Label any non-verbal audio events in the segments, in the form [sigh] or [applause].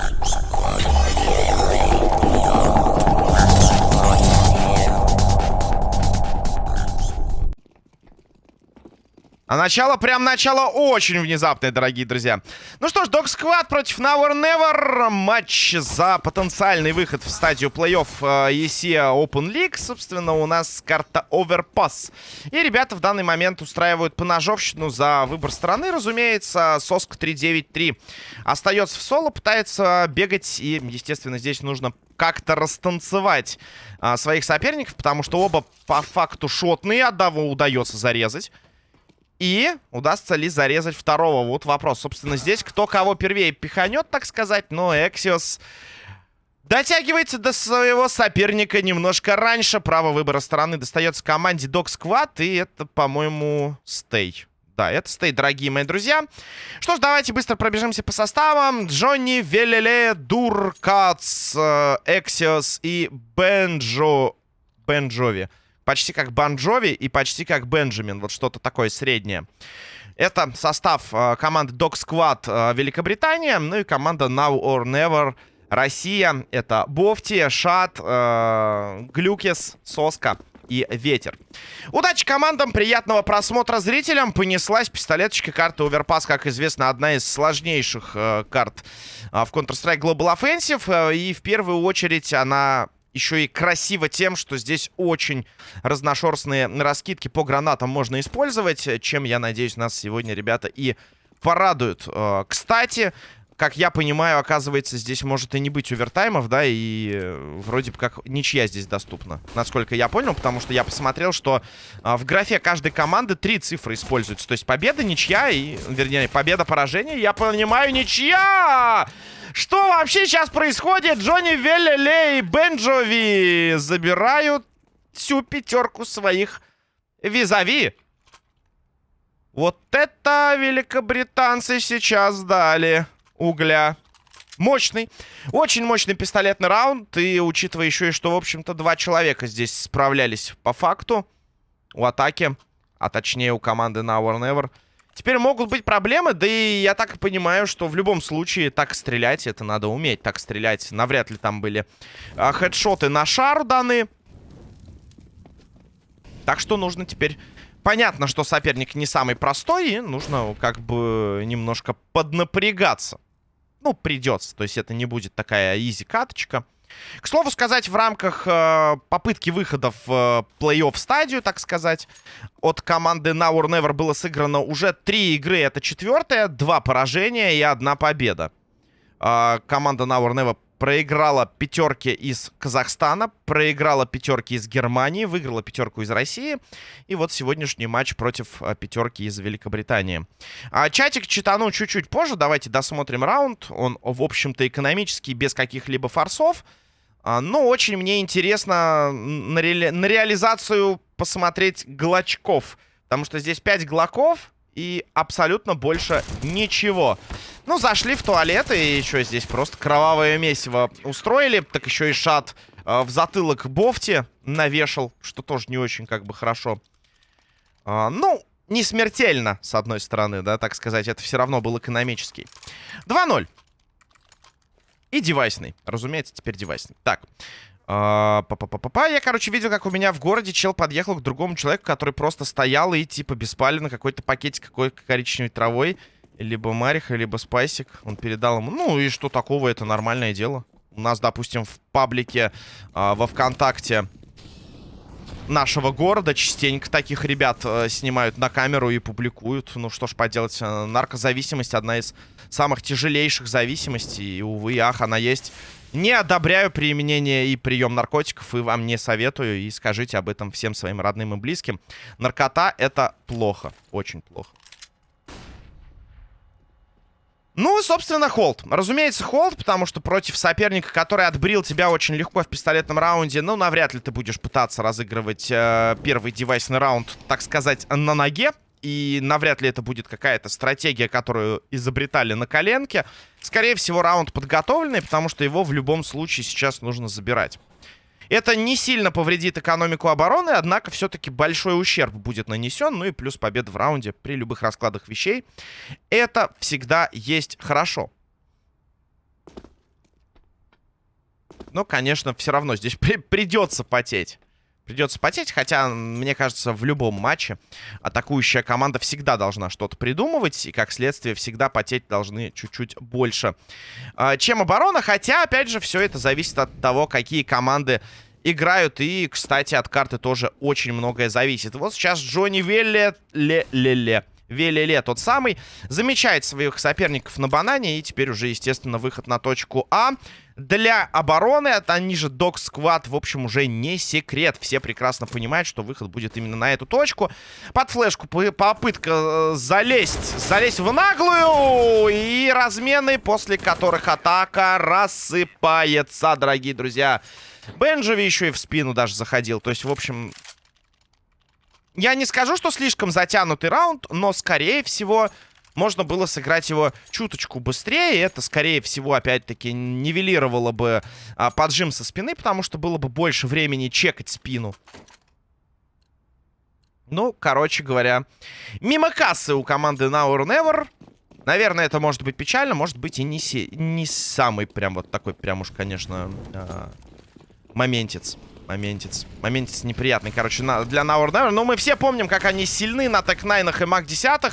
Thank you. А начало, прям начало очень внезапное, дорогие друзья. Ну что ж, Dog Squad против Now or Never. Матч за потенциальный выход в стадию плей-офф э, ESEA Open League. Собственно, у нас карта Overpass. И ребята в данный момент устраивают поножовщину за выбор страны, разумеется. Соска 393 остается в соло, пытается бегать. И, естественно, здесь нужно как-то растанцевать а, своих соперников, потому что оба по факту шотные. Одного удается зарезать. И удастся ли зарезать второго? Вот вопрос. Собственно, здесь кто кого первее пиханет, так сказать. Но Эксиос дотягивается до своего соперника немножко раньше. Право выбора стороны достается команде Dog Squad. И это, по-моему, Стей. Да, это Стей, дорогие мои друзья. Что ж, давайте быстро пробежимся по составам. Джонни, Велеле, Дуркац, э, Эксиос и Бенджо... Бенджови. Почти как Банджови и почти как Бенджамин. Вот что-то такое среднее. Это состав э, команды Dog Squad э, Великобритания. Ну и команда Now or Never Россия. Это Бофти, Шат, э, Глюкес, Соска и Ветер. Удачи командам, приятного просмотра зрителям. Понеслась пистолеточка карты Overpass, как известно, одна из сложнейших э, карт э, в Counter-Strike Global Offensive. Э, и в первую очередь она еще и красиво тем, что здесь очень разношерстные раскидки по гранатам можно использовать, чем, я надеюсь, нас сегодня ребята и порадуют. Э, кстати, как я понимаю, оказывается, здесь может и не быть овертаймов, да, и э, вроде бы как ничья здесь доступна, насколько я понял, потому что я посмотрел, что а, в графе каждой команды три цифры используются, то есть победа, ничья и, вернее, победа, поражение, я понимаю, ничья! Что вообще сейчас происходит? Джонни Веллеле и Бенджови забирают всю пятерку своих визави. Вот это великобританцы сейчас дали угля. Мощный, очень мощный пистолетный раунд. И учитывая еще и что, в общем-то, два человека здесь справлялись по факту у атаки. А точнее у команды Now or Never. Теперь могут быть проблемы, да и я так понимаю, что в любом случае так стрелять, это надо уметь так стрелять. Навряд ли там были а, хедшоты на шар даны. Так что нужно теперь... Понятно, что соперник не самый простой, и нужно как бы немножко поднапрягаться. Ну, придется, то есть это не будет такая изи-каточка. К слову сказать, в рамках э, попытки выхода в э, плей-офф стадию, так сказать, от команды Now or Never было сыграно уже три игры. Это четвертая, два поражения и одна победа. Э, команда Now or Never проиграла пятерки из Казахстана, проиграла пятерки из Германии, выиграла пятерку из России. И вот сегодняшний матч против э, пятерки из Великобритании. А, чатик читану чуть-чуть позже. Давайте досмотрим раунд. Он, в общем-то, экономический, без каких-либо форсов. А, но очень мне интересно на, ре... на реализацию посмотреть глочков. Потому что здесь 5 глоков и абсолютно больше ничего. Ну, зашли в туалет и еще здесь просто кровавое месиво устроили. Так еще и шат э, в затылок Бофти навешал, что тоже не очень как бы хорошо. Э, ну, не смертельно, с одной стороны, да, так сказать. Это все равно был экономический. 2-0. И девайсный. Разумеется, теперь девайсный. Так. А, па -па -па -па -па. Я, короче, видел, как у меня в городе чел подъехал к другому человеку, который просто стоял и, типа, беспаленно какой-то пакетик какой-то коричневой травой. Либо Мариха, либо Спайсик. Он передал ему. Ну, и что такого, это нормальное дело. У нас, допустим, в паблике а, во ВКонтакте нашего города частенько таких ребят э, снимают на камеру и публикуют. Ну, что ж поделать, э, наркозависимость одна из самых тяжелейших зависимостей. И, увы, ах, она есть. Не одобряю применение и прием наркотиков, и вам не советую. И скажите об этом всем своим родным и близким. Наркота — это плохо, очень плохо. Ну, собственно, холд. Разумеется, холд, потому что против соперника, который отбрил тебя очень легко в пистолетном раунде, ну, навряд ли ты будешь пытаться разыгрывать э, первый девайсный раунд, так сказать, на ноге. И навряд ли это будет какая-то стратегия, которую изобретали на коленке. Скорее всего, раунд подготовленный, потому что его в любом случае сейчас нужно забирать. Это не сильно повредит экономику обороны, однако все-таки большой ущерб будет нанесен, ну и плюс побед в раунде при любых раскладах вещей. Это всегда есть хорошо. Но, конечно, все равно здесь [laughs] при придется потеть. Придется потеть, хотя, мне кажется, в любом матче атакующая команда всегда должна что-то придумывать, и, как следствие, всегда потеть должны чуть-чуть больше, э, чем оборона. Хотя, опять же, все это зависит от того, какие команды играют. И, кстати, от карты тоже очень многое зависит. Вот сейчас Джонни Велле... Ле-ле-ле. Велеле тот самый. Замечает своих соперников на банане. И теперь уже, естественно, выход на точку А. Для обороны, это они же Док Сквад, в общем, уже не секрет. Все прекрасно понимают, что выход будет именно на эту точку. Под флешку попытка э, залезть, залезть в наглую. И размены, после которых атака рассыпается, дорогие друзья. Бенджови еще и в спину даже заходил. То есть, в общем, я не скажу, что слишком затянутый раунд, но, скорее всего, можно было сыграть его чуточку быстрее. Это, скорее всего, опять-таки, нивелировало бы а, поджим со спины, потому что было бы больше времени чекать спину. Ну, короче говоря, мимо кассы у команды Now or Never. Наверное, это может быть печально, может быть и не, се не самый прям вот такой прям уж, конечно, э моментец моментец. Моментец неприятный, короче, на, для Now or Never. Но мы все помним, как они сильны на Tec-9 и MAC-10.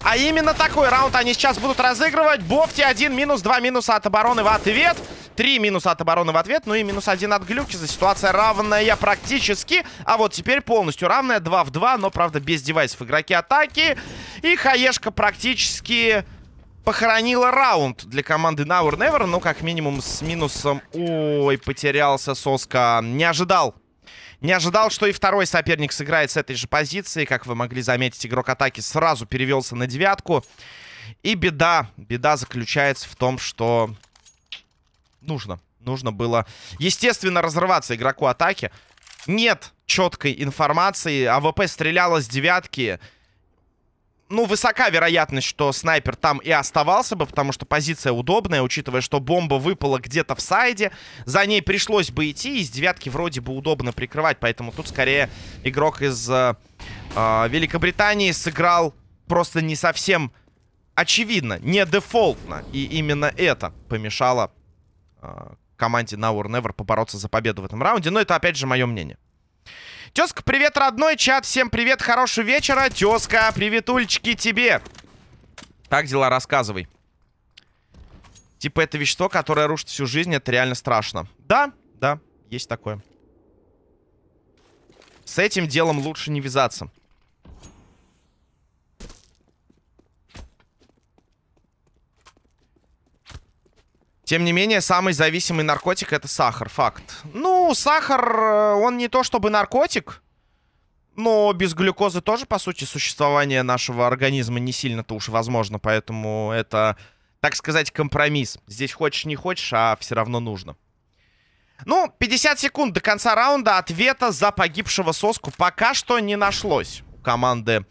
А именно такой раунд они сейчас будут разыгрывать. Бофти 1 минус, 2 минуса от обороны в ответ. 3 минуса от обороны в ответ. Ну и минус 1 от Глюкиза. Ситуация равная практически. А вот теперь полностью равная. 2 в 2, но, правда, без девайсов игроки атаки. И Хаешка практически похоронила раунд для команды Now or Never. Ну, как минимум, с минусом... Ой, потерялся Соска. Не ожидал. Не ожидал, что и второй соперник сыграет с этой же позиции. Как вы могли заметить, игрок атаки сразу перевелся на девятку. И беда. Беда заключается в том, что... Нужно. Нужно было, естественно, разрываться игроку атаки. Нет четкой информации. АВП стреляла с девятки ну, высока вероятность, что снайпер там и оставался бы, потому что позиция удобная, учитывая, что бомба выпала где-то в сайде. За ней пришлось бы идти, из девятки вроде бы удобно прикрывать, поэтому тут скорее игрок из э, э, Великобритании сыграл просто не совсем очевидно, не дефолтно. И именно это помешало э, команде Now or Never побороться за победу в этом раунде. Но это, опять же, мое мнение. Тезка, привет, родной чат. Всем привет, хорошего вечера. Тезка, приветульчики тебе. Как дела, рассказывай. Типа это вещество, которое рушит всю жизнь, это реально страшно. Да, да, есть такое. С этим делом лучше не вязаться. Тем не менее, самый зависимый наркотик это сахар, факт. Ну, сахар, э, он не то чтобы наркотик, но без глюкозы тоже, по сути, существование нашего организма не сильно-то уж возможно, поэтому это, так сказать, компромисс. Здесь хочешь не хочешь, а все равно нужно. Ну, 50 секунд до конца раунда. Ответа за погибшего соску пока что не нашлось команды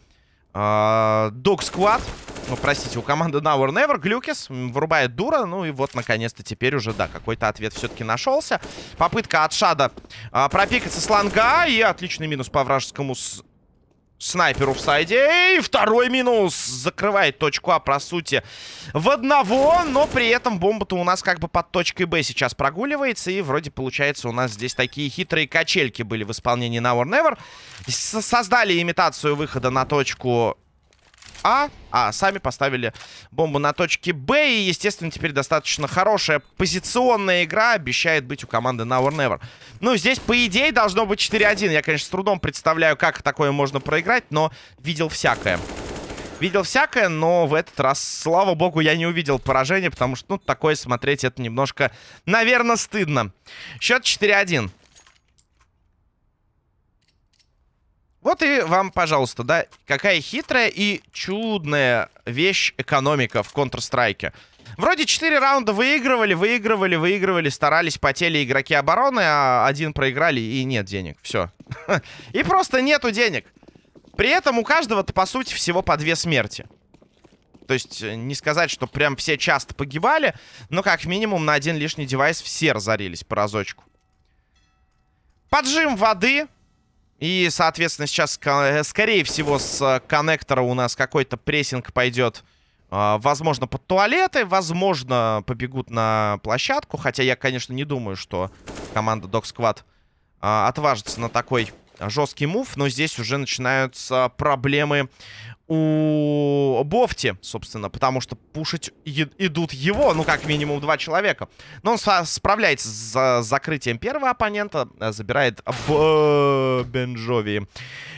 э, Dog Squad. Ну, простите, у команды Now or Never Глюкис вырубает дура. Ну и вот, наконец-то, теперь уже, да, какой-то ответ все-таки нашелся. Попытка от Шада а, пропикаться с ланга. И отличный минус по вражескому с... снайперу в сайде. И второй минус. Закрывает точку А, по сути, в одного. Но при этом бомба-то у нас как бы под точкой Б сейчас прогуливается. И вроде, получается, у нас здесь такие хитрые качельки были в исполнении Now or Never. Создали имитацию выхода на точку а, а сами поставили бомбу на точке Б. И, естественно, теперь достаточно хорошая позиционная игра обещает быть у команды Now or Never. Ну, здесь, по идее, должно быть 4-1. Я, конечно, с трудом представляю, как такое можно проиграть, но видел всякое. Видел всякое, но в этот раз, слава богу, я не увидел поражения, потому что, ну, такое смотреть это немножко, наверное, стыдно. Счет 4-1. Вот и вам, пожалуйста, да, какая хитрая и чудная вещь экономика в Counter-Strike. Вроде 4 раунда выигрывали, выигрывали, выигрывали, старались, потели игроки обороны, а один проиграли и нет денег. Все. [laughs] И просто нету денег. При этом у каждого-то, по сути, всего по две смерти. То есть э, не сказать, что прям все часто погибали, но как минимум на один лишний девайс все разорились по разочку. Поджим воды. И, соответственно, сейчас, э, скорее всего, с э, коннектора у нас какой-то прессинг пойдет А, возможно, под туалеты, возможно, побегут на площадку. Хотя я, конечно, не думаю, что команда Dog Squad а, отважится на такой жесткий мув. Но здесь уже начинаются проблемы у Бофти, собственно, потому что пушить идут его, ну, как минимум, два человека. Но он справляется с закрытием первого оппонента, забирает Б Бенджови.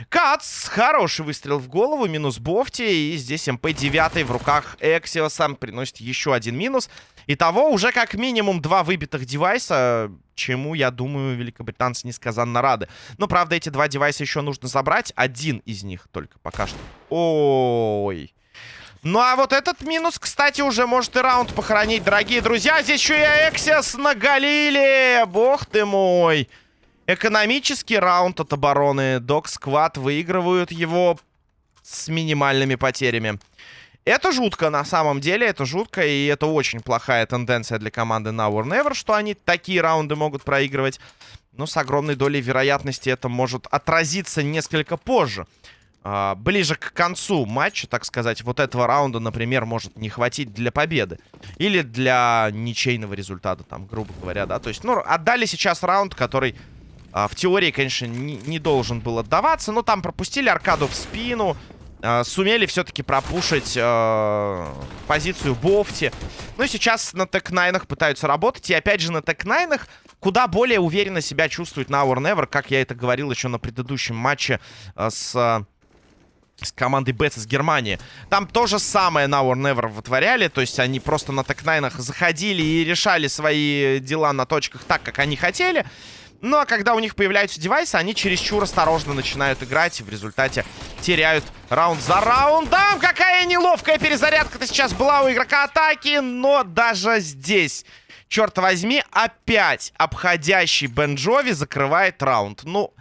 Кац, хороший выстрел в голову, минус Бофти, и здесь МП-9 в руках Эксиоса приносит еще один минус. Итого уже как минимум два выбитых девайса, чему, я думаю, великобританцы несказанно рады. Но, правда, эти два девайса еще нужно забрать. Один из них только пока что. Ой. Ну, а вот этот минус, кстати, уже может и раунд похоронить, дорогие друзья. Здесь еще и Эксис наголили. Бог ты мой. Экономический раунд от обороны. Док Сквад выигрывают его с минимальными потерями. Это жутко, на самом деле, это жутко, и это очень плохая тенденция для команды Now or Never, что они такие раунды могут проигрывать. Но с огромной долей вероятности это может отразиться несколько позже. А, ближе к концу матча, так сказать, вот этого раунда, например, может не хватить для победы. Или для ничейного результата, там, грубо говоря, да. То есть, ну, отдали сейчас раунд, который а, в теории, конечно, не, не должен был отдаваться. Но там пропустили аркаду в спину. Э, сумели все-таки пропушить э, позицию Бофти. Ну и сейчас на Tec-9 пытаются работать. И опять же на Tec-9 куда более уверенно себя чувствует Now or Never, как я это говорил еще на предыдущем матче э, с... С командой Бетс из Германии. Там то же самое Now or Never вытворяли. То есть они просто на Tec-9 заходили и решали свои дела на точках так, как они хотели. Ну, а когда у них появляются девайсы, они чересчур осторожно начинают играть и в результате теряют раунд за раундом. Какая неловкая перезарядка-то сейчас была у игрока атаки, но даже здесь, черт возьми, опять обходящий Бенджови закрывает раунд. Ну,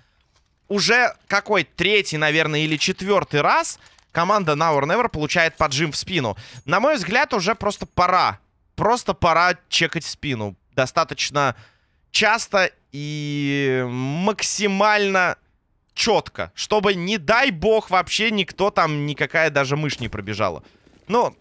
уже какой третий, наверное, или четвертый раз команда Now or Never получает поджим в спину. На мой взгляд, уже просто пора. Просто пора чекать спину. Достаточно часто и максимально четко. Чтобы, не дай бог, вообще никто там, никакая даже мышь не пробежала. Ну,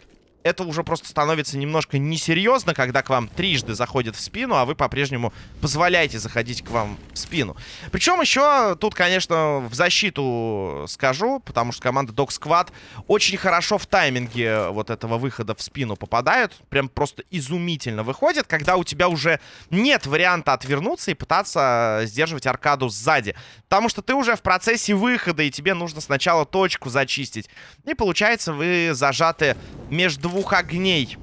это уже просто становится немножко несерьезно, когда к вам трижды заходят в спину, а вы по-прежнему позволяете заходить к вам в спину. Причем еще тут, конечно, в защиту скажу, потому что команда Dog Squad очень хорошо в тайминге вот этого выхода в спину попадают. Прям просто изумительно выходит, когда у тебя уже нет варианта отвернуться и пытаться сдерживать аркаду сзади. Потому что ты уже в процессе выхода, и тебе нужно сначала точку зачистить. И получается, вы зажаты между двух огней.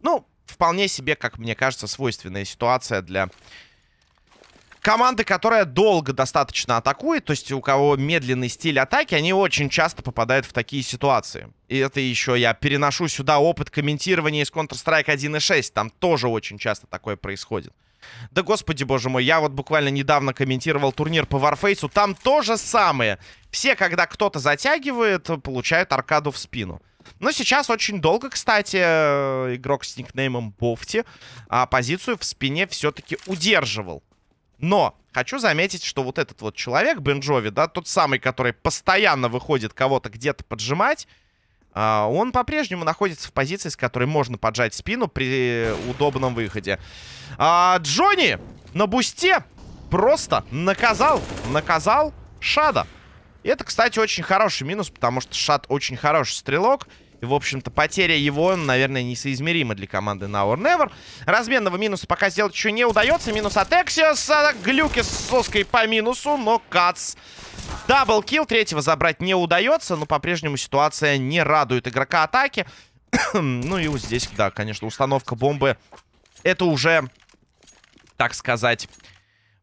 Ну, вполне себе, как мне кажется, свойственная ситуация для команды, которая долго достаточно атакует. То есть у кого медленный стиль атаки, они очень часто попадают в такие ситуации. И это еще я переношу сюда опыт комментирования из Counter-Strike 1.6. Там тоже очень часто такое происходит. Да господи боже мой, я вот буквально недавно комментировал турнир по Warface, там то же самое. Все, когда кто-то затягивает, получают аркаду в спину. Но сейчас очень долго, кстати, э, игрок с никнеймом Бофти а, позицию в спине все-таки удерживал. Но хочу заметить, что вот этот вот человек, Бенджови, да, тот самый, который постоянно выходит кого-то где-то поджимать, он по-прежнему находится в позиции, с которой можно поджать спину при удобном выходе. А, Джонни на бусте просто наказал, наказал Шада. Это, кстати, очень хороший минус, потому что Шад очень хороший стрелок. И, в общем-то, потеря его, наверное, несоизмерима для команды Now or Never. Разменного минуса пока сделать еще не удается. Минус от Эксиоса. Глюки с соской по минусу, но Кац. Даблкил. Третьего забрать не удается, но по-прежнему ситуация не радует игрока атаки. [coughs] ну и вот здесь, да, конечно, установка бомбы. Это уже, так сказать...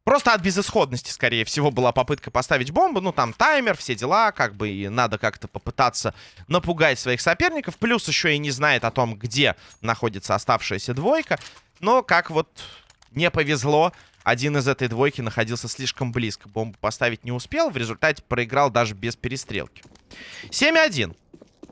Просто от безысходности, скорее всего, была попытка поставить бомбу. Ну, там таймер, все дела, как бы и надо как-то попытаться напугать своих соперников. Плюс еще и не знает о том, где находится оставшаяся двойка. Но как вот не повезло, один из этой двойки находился слишком близко. Бомбу поставить не успел, в результате проиграл даже без перестрелки. 7-1.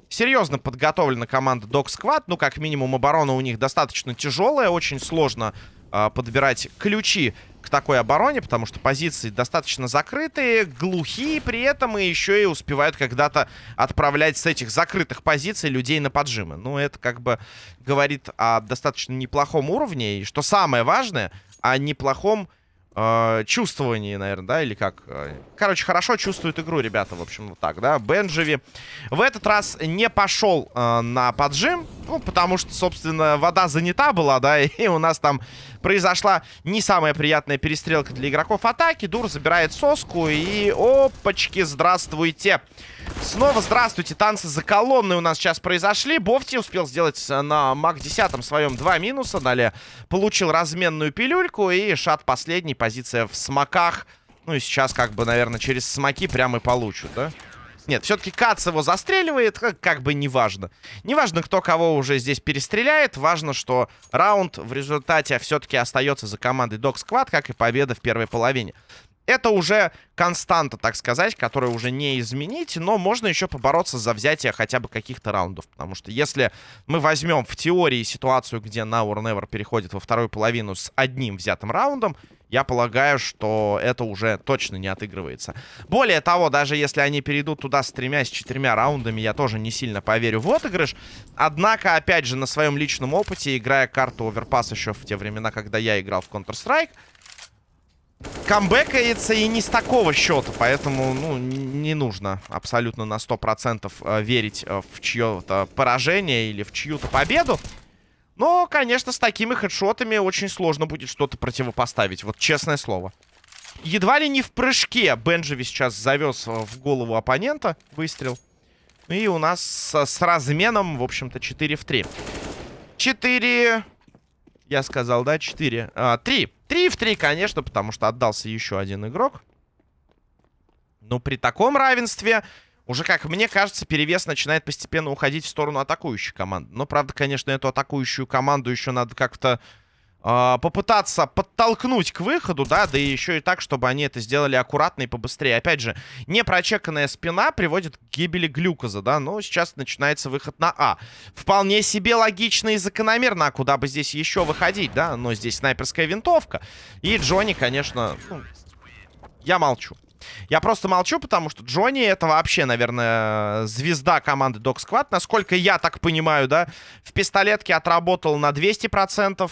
Серьезно подготовлена команда Dog Squad. Ну, как минимум, оборона у них достаточно тяжелая. Очень сложно э, подбирать ключи к такой обороне, потому что позиции достаточно закрытые, глухие при этом, и еще и успевают когда-то отправлять с этих закрытых позиций людей на поджимы. Ну, это как бы говорит о достаточно неплохом уровне, и что самое важное, о неплохом э, чувствовании, наверное, да, или как. Э, короче, хорошо чувствуют игру ребята, в общем, вот так, да. Бенджеви в этот раз не пошел э, на поджим, ну, потому что, собственно, вода занята была, да, [laughs] и у нас там произошла не самая приятная перестрелка для игроков атаки. Дур забирает соску и опачки, здравствуйте. Снова здравствуйте, танцы за колонной у нас сейчас произошли. Бофти успел сделать на маг 10 своем два минуса. Далее получил разменную пилюльку и шат последний, позиция в смоках. Ну и сейчас как бы, наверное, через смоки прямо и получат, да? Нет, все-таки Кац его застреливает, как, как бы неважно. Неважно, кто кого уже здесь перестреляет. Важно, что раунд в результате все-таки остается за командой Dog Squad, как и победа в первой половине. Это уже константа, так сказать, которую уже не изменить, но можно еще побороться за взятие хотя бы каких-то раундов. Потому что если мы возьмем в теории ситуацию, где Now or Never переходит во вторую половину с одним взятым раундом, я полагаю, что это уже точно не отыгрывается. Более того, даже если они перейдут туда с тремя, с четырьмя раундами, я тоже не сильно поверю в отыгрыш. Однако, опять же, на своем личном опыте, играя карту Overpass еще в те времена, когда я играл в Counter-Strike, камбэкается и не с такого счета, поэтому, ну, не нужно абсолютно на 100% э, верить э, в чье-то поражение или в чью-то победу. Но, конечно, с такими хедшотами очень сложно будет что-то противопоставить. Вот честное слово. Едва ли не в прыжке Бенджеви сейчас завез в голову оппонента выстрел. И у нас с, с разменом, в общем-то, 4 в 3. 4... Я сказал, да, 4. А, 3. 3 в 3, конечно, потому что отдался еще один игрок. Но при таком равенстве уже, как мне кажется, перевес начинает постепенно уходить в сторону атакующей команды. Но, правда, конечно, эту атакующую команду еще надо как-то э, попытаться подтолкнуть к выходу, да, да и еще и так, чтобы они это сделали аккуратно и побыстрее. Опять же, непрочеканная спина приводит к гибели глюкоза, да, но сейчас начинается выход на А. Вполне себе логично и закономерно, а куда бы здесь еще выходить, да, но здесь снайперская винтовка. И Джонни, конечно, ну, я молчу. Я просто молчу, потому что Джонни это вообще, наверное, звезда команды Dog Squad. Насколько я так понимаю, да, в пистолетке отработал на 200%.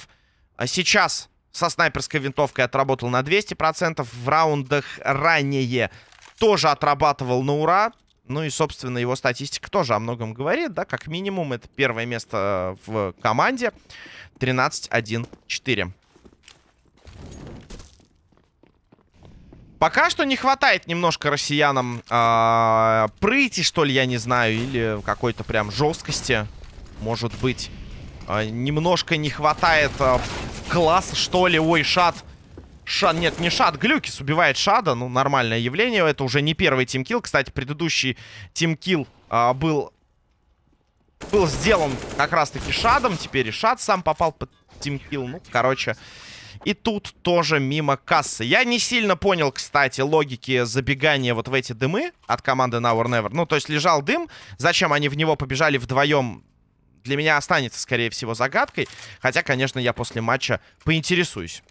А сейчас со снайперской винтовкой отработал на 200%. В раундах ранее тоже отрабатывал на ура. Ну и, собственно, его статистика тоже о многом говорит, да, как минимум это первое место в команде. 13-1-4. Пока что не хватает немножко россиянам э, прыти, что ли, я не знаю, или какой-то прям жесткости, может быть. Э, немножко не хватает э, класса, что ли. Ой, шат. Шад, нет, не шад, Глюкис убивает шада, ну, нормальное явление. Это уже не первый тимкил. Кстати, предыдущий тимкил э, был, был сделан как раз-таки шадом. Теперь и шад сам попал под тимкил. Ну, короче... И тут тоже мимо кассы. Я не сильно понял, кстати, логики забегания вот в эти дымы от команды Now or Never. Ну, то есть лежал дым. Зачем они в него побежали вдвоем, для меня останется, скорее всего, загадкой. Хотя, конечно, я после матча поинтересуюсь.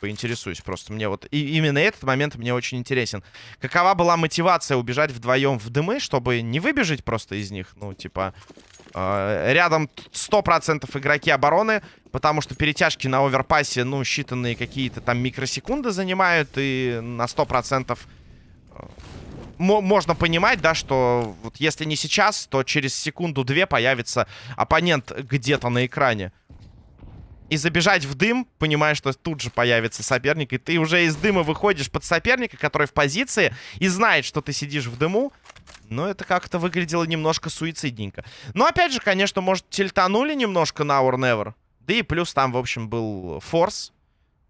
Поинтересуюсь просто. Мне вот... И именно этот момент мне очень интересен. Какова была мотивация убежать вдвоем в дымы, чтобы не выбежать просто из них? Ну, типа... Э, рядом 100% игроки обороны, потому что перетяжки на оверпассе, ну, считанные какие-то там микросекунды занимают, и на 100% э, можно понимать, да, что вот если не сейчас, то через секунду-две появится оппонент где-то на экране. И забежать в дым, понимая, что тут же появится соперник, и ты уже из дыма выходишь под соперника, который в позиции, и знает, что ты сидишь в дыму, но это как-то выглядело немножко суицидненько. Но опять же, конечно, может, тильтанули немножко на Our Never. Да и плюс там, в общем, был форс.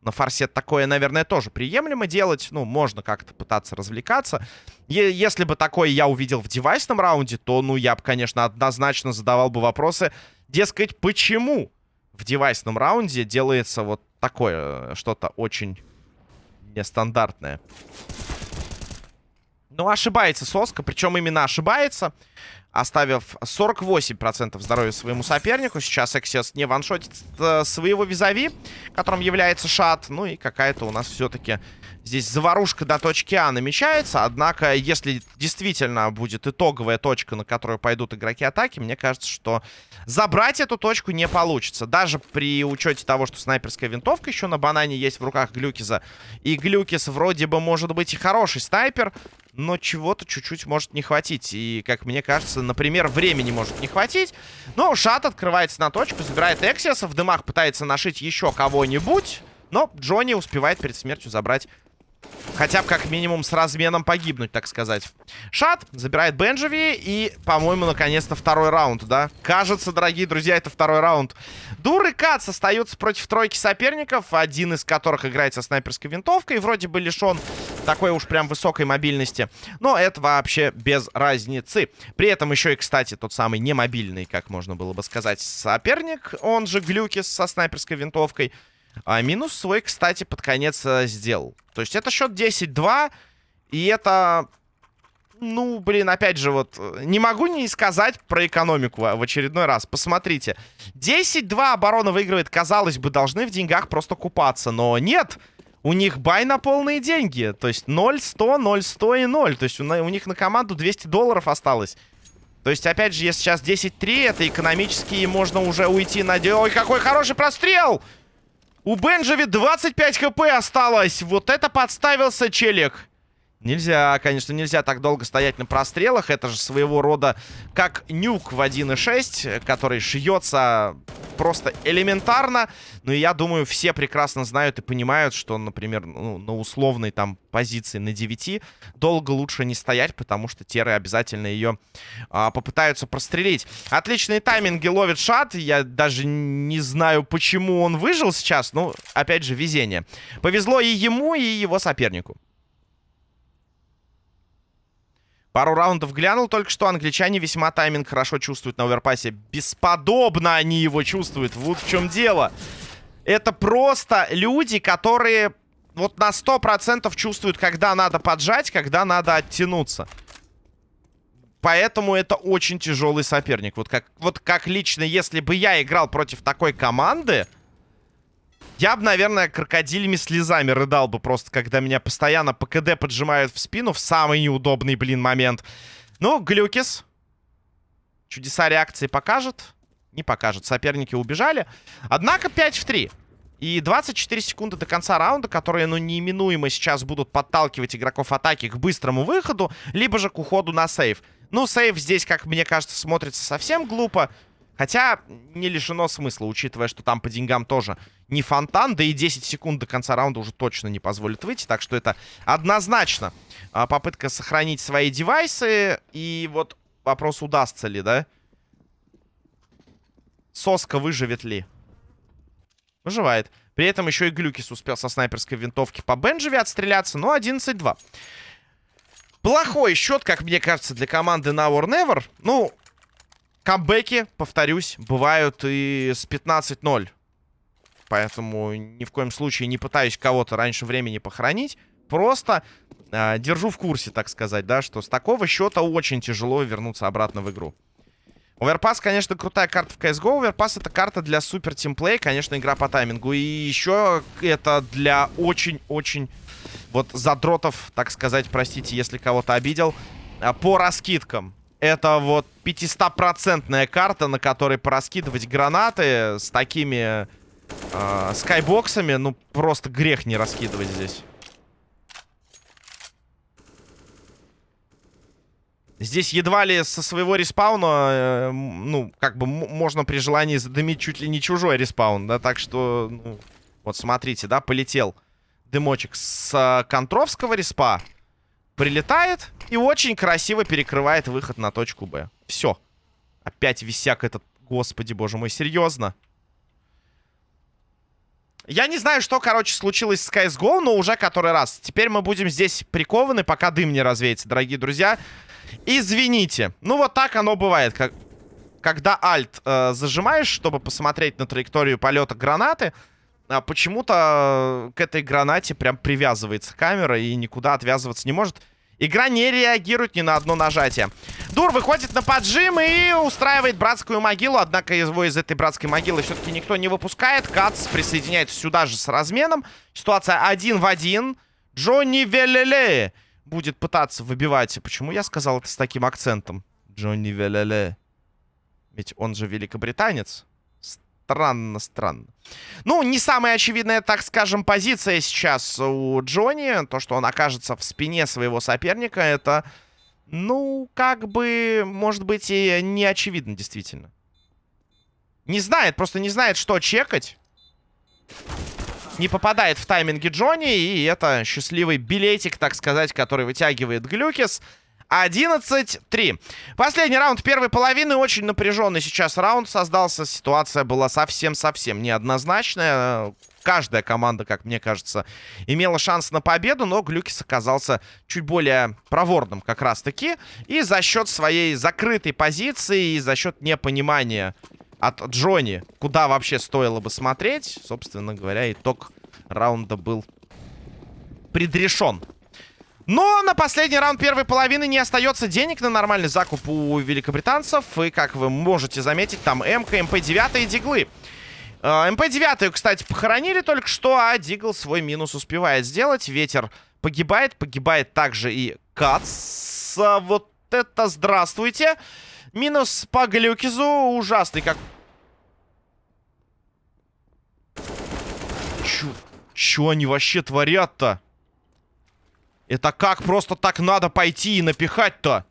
На форсе такое, наверное, тоже приемлемо делать. Ну, можно как-то пытаться развлекаться. Е если бы такое я увидел в девайсном раунде, то, ну, я бы, конечно, однозначно задавал бы вопросы. Дескать, почему в девайсном раунде делается вот такое, что-то очень нестандартное. Ну, ошибается Соска, причем именно ошибается. Оставив 48% здоровья своему сопернику. Сейчас Эксиос не ваншотит э, своего визави, которым является Шат. Ну и какая-то у нас все-таки здесь заварушка до точки А намечается. Однако, если действительно будет итоговая точка, на которую пойдут игроки атаки, мне кажется, что забрать эту точку не получится. Даже при учете того, что снайперская винтовка еще на банане есть в руках Глюкиза. И Глюкиз вроде бы может быть и хороший снайпер, но чего-то чуть-чуть может не хватить. И, как мне кажется, например, времени может не хватить. Но Шат открывается на точку, забирает Эксиаса, в дымах пытается нашить еще кого-нибудь. Но Джонни успевает перед смертью забрать Хотя бы как минимум с разменом погибнуть, так сказать. Шат забирает Бенджеви. И, по-моему, наконец-то второй раунд, да? Кажется, дорогие друзья, это второй раунд. Дур и Кац остаются против тройки соперников. Один из которых играет со снайперской винтовкой. Вроде бы лишен такой уж прям высокой мобильности. Но это вообще без разницы. При этом еще и, кстати, тот самый немобильный, как можно было бы сказать, соперник. Он же Глюкис со снайперской винтовкой. А, минус свой, кстати, под конец а, сделал. То есть это счет 10-2. И это... Ну, блин, опять же, вот... Не могу не сказать про экономику в очередной раз. Посмотрите. 10-2 оборона выигрывает. Казалось бы, должны в деньгах просто купаться. Но нет. У них бай на полные деньги. То есть 0, 100, 0, 100 и 0. То есть у, у них на команду 200 долларов осталось. То есть, опять же, если сейчас 10-3, это экономически можно уже уйти на... Ой, какой хороший прострел! У Бенджеви 25 хп осталось. Вот это подставился челик. Нельзя, конечно, нельзя так долго стоять на прострелах. Это же своего рода как нюк в 1.6, который шьется просто элементарно. Но я думаю, все прекрасно знают и понимают, что, например, ну, на условной там позиции на 9 долго лучше не стоять, потому что теры обязательно ее а, попытаются прострелить. Отличные тайминги ловит шат. Я даже не знаю, почему он выжил сейчас. Ну, опять же, везение. Повезло и ему, и его сопернику. Пару раундов глянул только что. Англичане весьма тайминг хорошо чувствуют на оверпасе. Бесподобно они его чувствуют. Вот в чем дело. Это просто люди, которые вот на 100% чувствуют, когда надо поджать, когда надо оттянуться. Поэтому это очень тяжелый соперник. Вот как, вот как лично, если бы я играл против такой команды... Я бы, наверное, крокодилями слезами рыдал бы просто, когда меня постоянно по КД поджимают в спину в самый неудобный, блин, момент. Ну, Глюкис. Чудеса реакции покажет? Не покажет. Соперники убежали. Однако 5 в 3. И 24 секунды до конца раунда, которые, ну, неименуемо сейчас будут подталкивать игроков атаки к быстрому выходу, либо же к уходу на сейв. Ну, сейв здесь, как мне кажется, смотрится совсем глупо. Хотя не лишено смысла, учитывая, что там по деньгам тоже не фонтан. Да и 10 секунд до конца раунда уже точно не позволит выйти. Так что это однозначно а, попытка сохранить свои девайсы. И вот вопрос, удастся ли, да? Соска выживет ли? Выживает. При этом еще и Глюкис успел со снайперской винтовки по Бенджеве отстреляться. Но 11-2. Плохой счет, как мне кажется, для команды Now or Never. Ну, камбэки, повторюсь, бывают и с 15-0. Поэтому ни в коем случае не пытаюсь кого-то раньше времени похоронить. Просто э, держу в курсе, так сказать, да, что с такого счета очень тяжело вернуться обратно в игру. Оверпас, конечно, крутая карта в CSGO. Оверпас это карта для супер тимплей, конечно, игра по таймингу. И еще это для очень-очень вот задротов, так сказать, простите, если кого-то обидел, а, по раскидкам. Это вот 500-процентная карта, на которой пораскидывать гранаты с такими э, skybox ами. Ну, просто грех не раскидывать здесь. Здесь едва ли со своего respawn а, э, ну, как бы можно при желании задымить чуть ли не чужой respawn, да, так что, ну, вот смотрите, да, полетел дымочек с э, контровского респа. Прилетает и очень красиво перекрывает выход на точку Б. Все. Опять висяк этот... Господи, боже мой, серьезно? Я не знаю, что, короче, случилось с CSGO, но уже который раз. Теперь мы будем здесь прикованы, пока дым не развеется, дорогие друзья. Извините. Ну, вот так оно бывает. Как... Когда альт э, зажимаешь, чтобы посмотреть на траекторию полета гранаты, а почему-то к этой гранате прям привязывается камера и никуда отвязываться не может. Игра не реагирует ни на одно нажатие. Дур выходит на поджим и устраивает братскую могилу. Однако его из этой братской могилы все-таки никто не выпускает. Кац присоединяется сюда же с разменом. Ситуация один в один. Джонни Велеле будет пытаться выбивать. Почему я сказал это с таким акцентом? Джонни Велеле. Ведь он же великобританец. Странно, странно. Ну, не самая очевидная, так скажем, позиция сейчас у Джонни. То, что он окажется в спине своего соперника, это, ну, как бы, может быть, и не очевидно, действительно. Не знает, просто не знает, что чекать. Не попадает в тайминги Джонни, и это счастливый билетик, так сказать, который вытягивает Глюкис. 11-3. Последний раунд первой половины. Очень напряженный сейчас раунд создался. Ситуация была совсем-совсем неоднозначная. Каждая команда, как мне кажется, имела шанс на победу, но Глюкис оказался чуть более проворным как раз-таки. И за счет своей закрытой позиции, и за счет непонимания от Джонни, куда вообще стоило бы смотреть, собственно говоря, итог раунда был предрешен. Но на последний раунд первой половины не остается денег на нормальный закуп у великобританцев. И, как вы можете заметить, там МК, МП-9 и Диглы. А, МП-9, кстати, похоронили только что, а Дигл свой минус успевает сделать. Ветер погибает, погибает также и Кац. Вот это здравствуйте. Минус по Глюкизу ужасный, как... Чё, чё они вообще творят-то? Это как просто так надо пойти и напихать-то?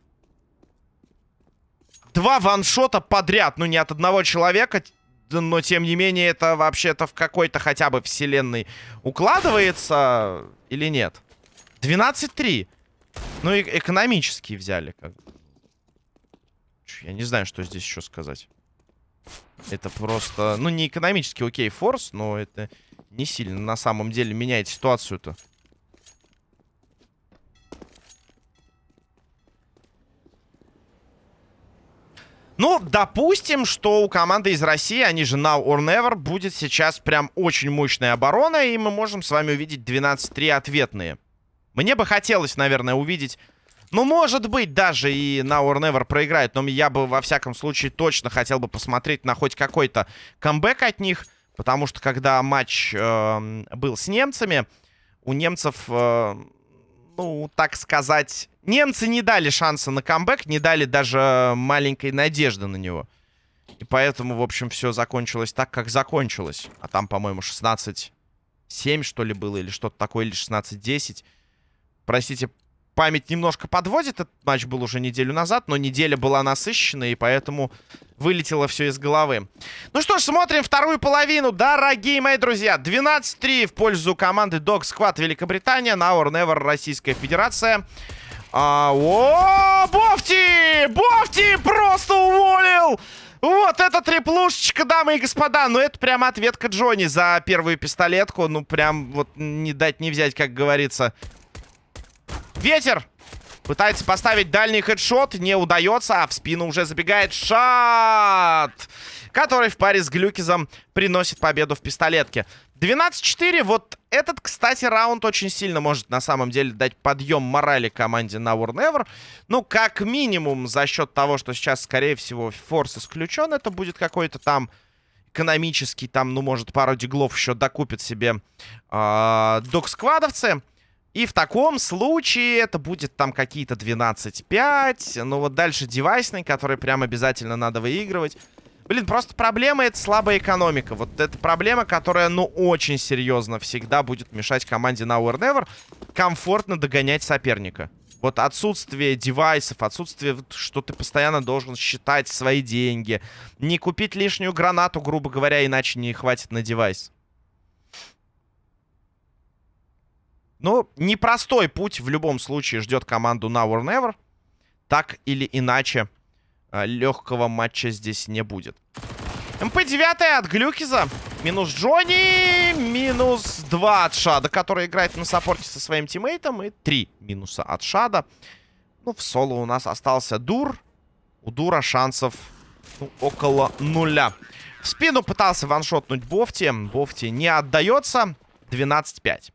Два ваншота подряд. Ну, не от одного человека, но, тем не менее, это вообще-то в какой-то хотя бы вселенной укладывается или нет? 12-3. Ну, и экономически взяли. Как Я не знаю, что здесь еще сказать. Это просто... Ну, не экономически окей, форс, но это не сильно на самом деле меняет ситуацию-то. Ну, допустим, что у команды из России, они же Now or Never, будет сейчас прям очень мощная оборона, и мы можем с вами увидеть 12-3 ответные. Мне бы хотелось, наверное, увидеть... Ну, может быть, даже и Now or Never проиграет, но я бы, во всяком случае, точно хотел бы посмотреть на хоть какой-то камбэк от них, потому что, когда матч э, был с немцами, у немцев... Э, ну, так сказать, немцы не дали шанса на камбэк, не дали даже маленькой надежды на него. И поэтому, в общем, все закончилось так, как закончилось. А там, по-моему, 16-7, что ли, было, или что-то такое, или 16-10. Простите, память немножко подводит. Этот матч был уже неделю назад, но неделя была насыщенная, и поэтому вылетело все из головы. Ну что ж, смотрим вторую половину. Дорогие мои друзья, 12-3 в пользу команды Dog Squad Великобритания, Now or Never Российская Федерация. А, о, Бофти! Бофти просто уволил! Вот это триплушечка, дамы и господа. Ну, это прям ответка Джонни за первую пистолетку. Ну, прям вот не дать не взять, как говорится. Ветер! Пытается поставить дальний хедшот, не удается, а в спину уже забегает шат, который в паре с Глюкизом приносит победу в пистолетке. 12-4, вот этот, кстати, раунд очень сильно может на самом деле дать подъем морали команде на War Never. Ну, как минимум, за счет того, что сейчас, скорее всего, форс исключен, это будет какой-то там экономический, там, ну, может, пару диглов еще докупит себе э, док-сквадовцы. И в таком случае это будет там какие-то 12-5. Ну вот дальше девайсный, который прям обязательно надо выигрывать. Блин, просто проблема это слабая экономика. Вот это проблема, которая, ну, очень серьезно всегда будет мешать команде Now or Never комфортно догонять соперника. Вот отсутствие девайсов, отсутствие, что ты постоянно должен считать свои деньги. Не купить лишнюю гранату, грубо говоря, иначе не хватит на девайс. Ну, непростой путь в любом случае ждет команду Now or Never. Так или иначе, э, легкого матча здесь не будет. МП-9 от Глюкиза. Минус Джонни. Минус 2 от Шада, который играет на support е со своим teammate ом. И 3 минуса от Шада. Ну, в соло у нас остался Дур. У Дура шансов ну, около нуля. В спину пытался ваншотнуть Бофти. Бофти не отдается. 12-5.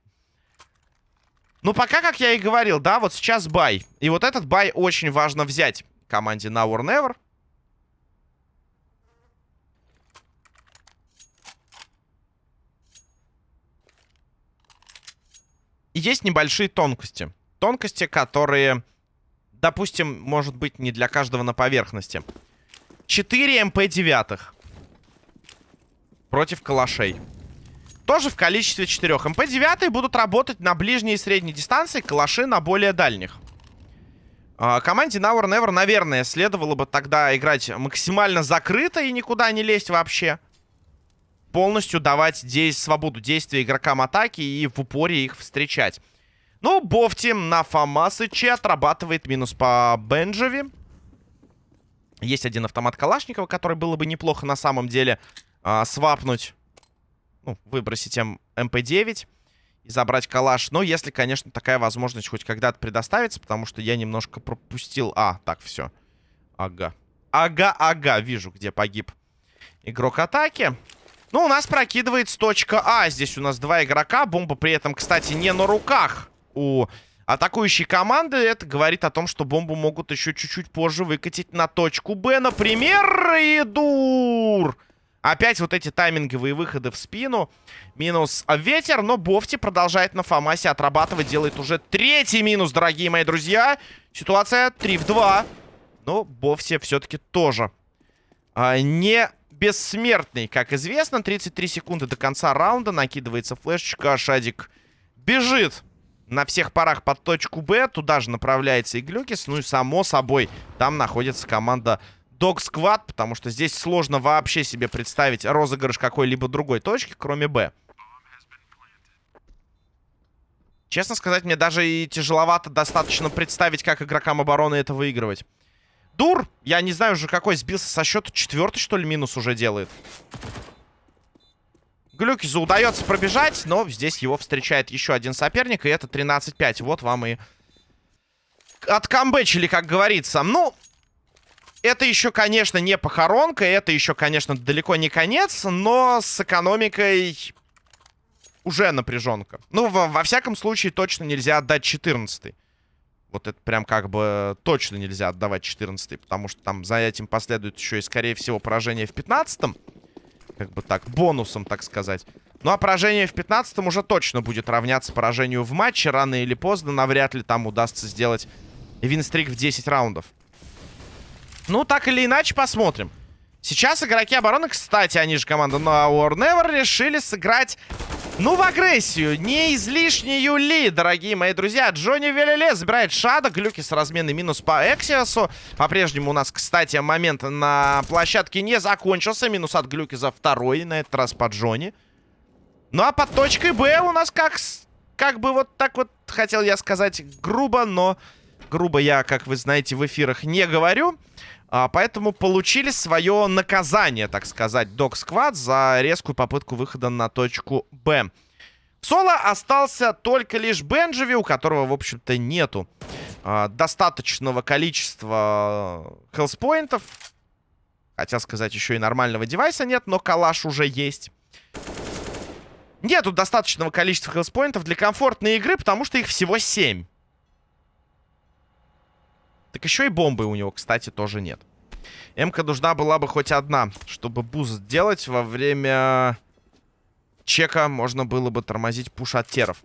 Ну, пока, как я и говорил, да, вот сейчас buy. И вот этот buy очень важно взять команде Now or Never. Есть небольшие тонкости. Тонкости, которые, допустим, может быть не для каждого на поверхности. 4 МП-9 против калашей. Тоже в количестве 4. МП-9 будут работать на ближней и средней дистанции, калаши на более дальних. А, команде Now or Never, наверное, следовало бы тогда играть максимально закрыто и никуда не лезть вообще полностью давать дей свободу действия игрокам атаки и в упоре их встречать. Ну, Бофти на Фомасыче отрабатывает минус по Бенджови. Есть один автомат Калашникова, который было бы неплохо на самом деле а, свапнуть. Ну, выбросить М МП-9 и забрать калаш. Но если, конечно, такая возможность хоть когда-то предоставится, потому что я немножко пропустил... А, так, все. Ага. Ага, ага, вижу, где погиб игрок атаки. Ну, у нас прокидывается точка А. Здесь у нас два игрока. Бомба при этом, кстати, не на руках у атакующей команды. Это говорит о том, что бомбу могут еще чуть-чуть позже выкатить на точку Б. Например, и дур. Опять вот эти тайминговые выходы в спину. Минус ветер, но Бофти продолжает на Фомасе отрабатывать. Делает уже третий минус, дорогие мои друзья. Ситуация 3 в 2. Но Бофти все-таки тоже а, не бессмертный, как известно. 33 секунды до конца раунда. Накидывается флешечка. Шадик бежит на всех парах под точку Б. Туда же направляется и Глюкис. Ну и само собой, там находится команда Dog Squad, потому что здесь сложно вообще себе представить розыгрыш какой-либо другой точки, кроме Б. Честно сказать, мне даже и тяжеловато достаточно представить, как игрокам обороны это выигрывать. Дур, я не знаю уже какой, сбился со счета. Четвертый, что ли, минус уже делает. Глюкизу удается пробежать, но здесь его встречает еще один соперник, и это 13-5. Вот вам и откамбэчили, как говорится. Ну, это еще, конечно, не похоронка, это еще, конечно, далеко не конец, но с экономикой уже напряженка. Ну, во, во всяком случае, точно нельзя отдать 14 -й. Вот это прям как бы точно нельзя отдавать 14 потому что там за этим последует еще и, скорее всего, поражение в 15-м. Как бы так, бонусом, так сказать. Ну, а поражение в 15-м уже точно будет равняться поражению в матче. Рано или поздно навряд ли там удастся сделать винстрик в 10 раундов. Ну, так или иначе, посмотрим. Сейчас игроки обороны, кстати, они же команда No War Never, решили сыграть ну, в агрессию. Не излишнюю ли, дорогие мои друзья. Джонни Велеле забирает шада. Глюки с разменной минус по Эксиосу. По-прежнему у нас, кстати, момент на площадке не закончился. Минус от Глюки за второй. На этот раз по Джонни. Ну, а под точкой Б у нас как... Как бы вот так вот, хотел я сказать, грубо, но... Грубо я, как вы знаете, в эфирах не говорю. А, поэтому получили свое наказание, так сказать, Док Сквад за резкую попытку выхода на точку Б. соло остался только лишь Бенджеви, у которого, в общем-то, нету а, достаточного количества health point ов. Хотел сказать, еще и нормального девайса нет, но калаш уже есть. Нету достаточного количества health point ов для комфортной игры, потому что их всего 7. Так еще и бомбы у него, кстати, тоже нет. МК нужна была бы хоть одна, чтобы boost сделать во время чека можно было бы тормозить push от теров.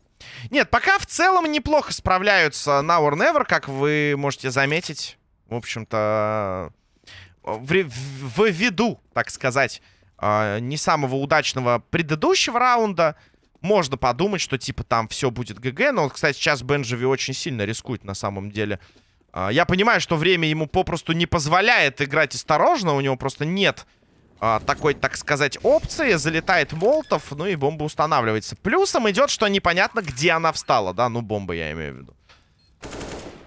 Нет, пока в целом неплохо справляются Now or Never, как вы можете заметить. В общем-то, в, в, в виду, так сказать, э, не самого удачного предыдущего раунда. Можно подумать, что типа там все будет ГГ. Но, кстати, сейчас Бенджеви очень сильно рискует на самом деле. А, я понимаю, что время ему попросту не позволяет играть осторожно. У него просто нет а, такой, так сказать, опции. Залетает Молотов, ну и бомба устанавливается. Плюсом идет, что непонятно, где она встала, да? Ну, бомба я имею в виду.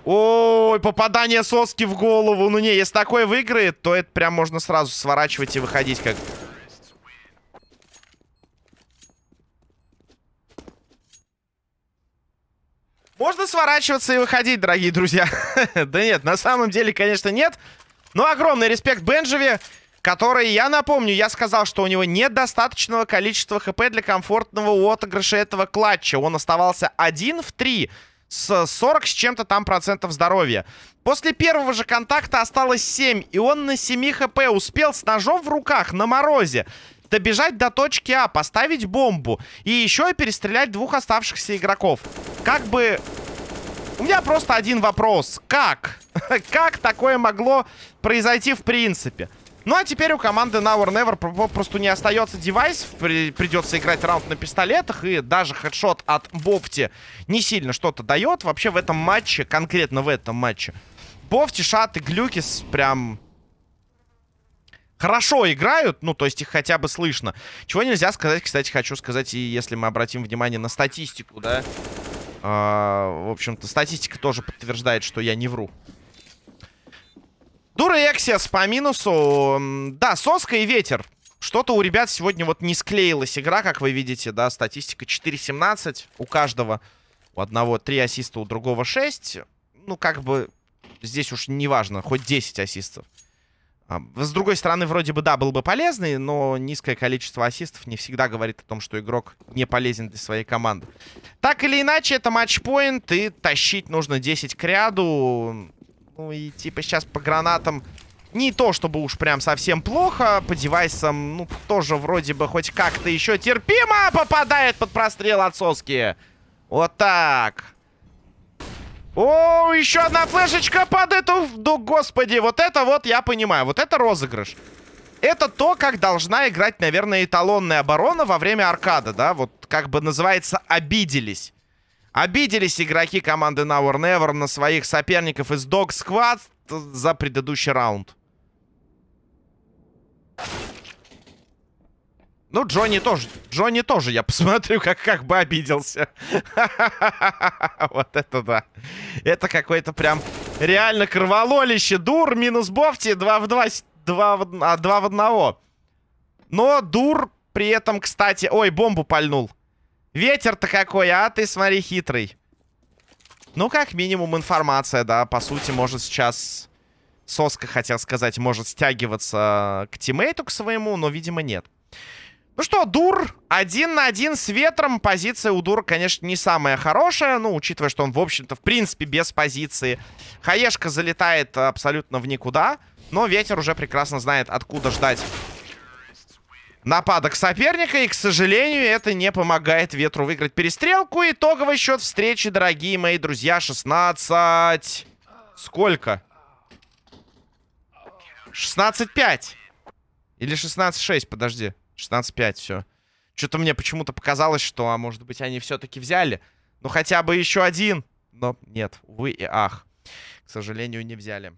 Ой, попадание соски в голову. Ну не, если такое выиграет, то это прям можно сразу сворачивать и выходить как... Можно сворачиваться и выходить, дорогие друзья. [laughs] да нет, на самом деле, конечно, нет. Но огромный респект Бенджеви, который, я напомню, я сказал, что у него нет достаточного количества хп для комфортного отыгрыша этого клатча. Он оставался один в три с 40 с чем-то там процентов здоровья. После первого же контакта осталось 7, и он на 7 хп успел с ножом в руках на морозе добежать до точки А, поставить бомбу и еще и перестрелять двух оставшихся игроков. Как бы... У меня просто один вопрос. Как? [laughs] как такое могло произойти в принципе? Ну, а теперь у команды Now or Never просто не остается девайс. При придется играть раунд на пистолетах. И даже хедшот от Бофти не сильно что-то дает. Вообще в этом матче, конкретно в этом матче, Бофти, Шат и Глюкис прям хорошо играют, ну, то есть их хотя бы слышно. Чего нельзя сказать, кстати, хочу сказать, и если мы обратим внимание на статистику, да. А, в общем-то, статистика тоже подтверждает, что я не вру. Дура Эксиас по минусу. Да, соска и ветер. Что-то у ребят сегодня вот не склеилась игра, как вы видите, да, статистика 4-17 у каждого. У одного 3 ассиста, у другого 6. Ну, как бы, здесь уж не важно, хоть 10 ассистов. А, с другой стороны, вроде бы, да, был бы полезный, но низкое количество ассистов не всегда говорит о том, что игрок не полезен для своей команды. Так или иначе, это матчпоинт, и тащить нужно 10 к ряду. Ну и типа сейчас по гранатам не то, чтобы уж прям совсем плохо. По девайсам, ну, тоже вроде бы хоть как-то еще терпимо попадает под прострел от соски. Вот так. О, еще одна флешечка под эту... Да, господи, вот это вот я понимаю. Вот это розыгрыш. Это то, как должна играть, наверное, эталонная оборона во время аркада, да? Вот как бы называется «обиделись». Обиделись игроки команды Now or Never на своих соперников из Dog Squad за предыдущий раунд. Ну, Джонни тоже. Джонни тоже, я посмотрю, как, как бы обиделся. [laughs] Вот это да. Это какой-то прям реально кровололище. Дур минус Бофти. 2 в 2. 2 в, а, 2 в 1. Но Дур при этом, кстати... Ой, бомбу пальнул. Ветер-то какой, а? Ты смотри, хитрый. Ну, как минимум информация, да. По сути, может сейчас... Соска, хотел сказать, может стягиваться к тиммейту, к своему, но, видимо, нет. Ну что, Дур один на один с ветром. Позиция у Дура, конечно, не самая хорошая. Ну, учитывая, что он, в общем-то, в принципе, без позиции. Хаешка залетает абсолютно в никуда. Но ветер уже прекрасно знает, откуда ждать нападок соперника. И, к сожалению, это не помогает Ветру выиграть перестрелку. Итоговый счет встречи, дорогие мои друзья, 16... Сколько? 16-5. Или 16-6, подожди. 16-5, все. Что-то мне почему-то показалось, что, а может быть, они все-таки взяли. Ну, хотя бы еще один. Но нет, увы и ах. К сожалению, не взяли.